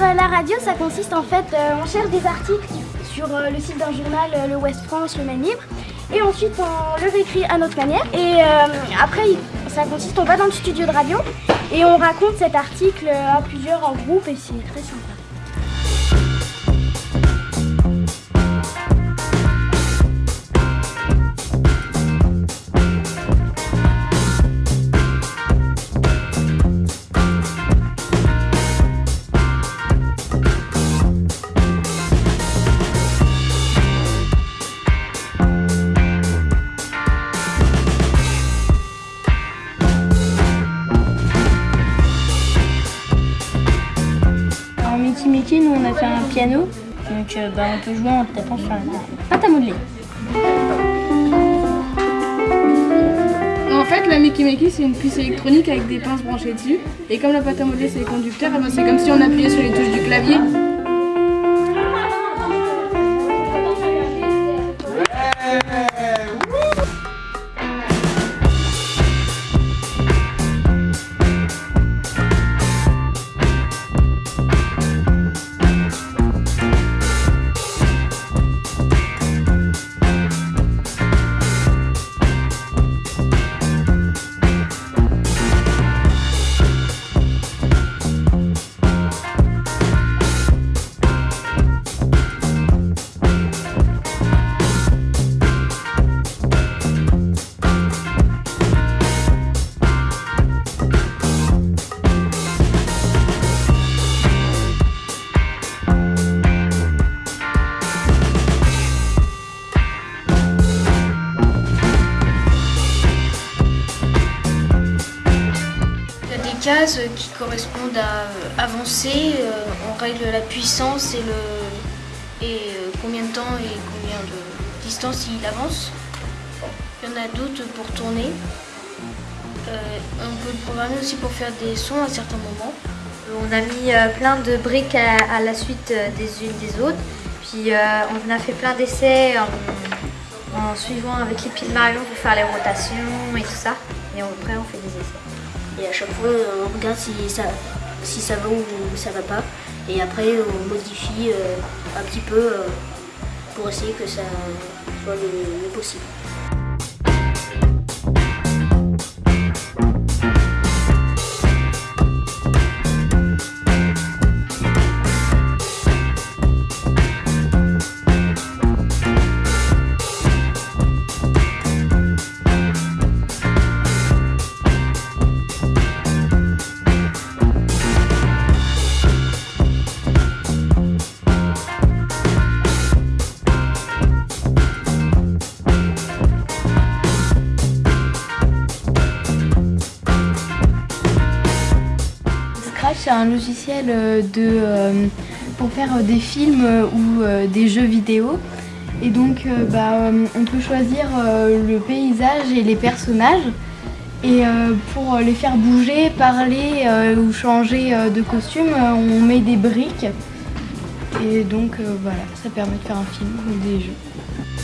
euh, la radio, ça consiste en fait, euh, on cherche des articles sur euh, le site d'un journal, le West France, le Maine Libre, et ensuite on le réécrit à notre manière. Et après, ça consiste, on va dans le studio de radio et on raconte cet article à plusieurs en groupe et c'est très sympa. Nous on a fait un piano, donc euh, bah, on peut jouer en tapant sur la pâte à modeler. En fait, la Mickey Mickey, c'est une puce électronique avec des pinces branchées dessus. Et comme la pâte à modeler, c'est les conducteurs, eh ben, c'est comme si on appuyait sur les touches du clavier. Qui correspondent à euh, avancer, euh, on règle la puissance et, le, et euh, combien de temps et combien de distance il avance. Il y en a d'autres pour tourner. Euh, on peut le programmer aussi pour faire des sons à certains moments. On a mis euh, plein de briques à, la suite euh, des unes des autres. Puis euh, on a fait plein d'essais en, suivant avec les de Marion pour faire les rotations et tout ça. Et après on fait des essais. Et à chaque fois, on regarde si ça, si ça va ou ça va pas. Et après, on modifie euh, un petit peu euh, pour essayer que ça soit le mieux possible. C'est un logiciel euh, de, euh, pour faire euh, des films ou des jeux vidéo. Et donc, bah, on peut choisir le paysage et les personnages. Et pour les faire bouger, parler ou changer de costume, on met des briques. Et donc, voilà, ça permet de faire un film ou des jeux.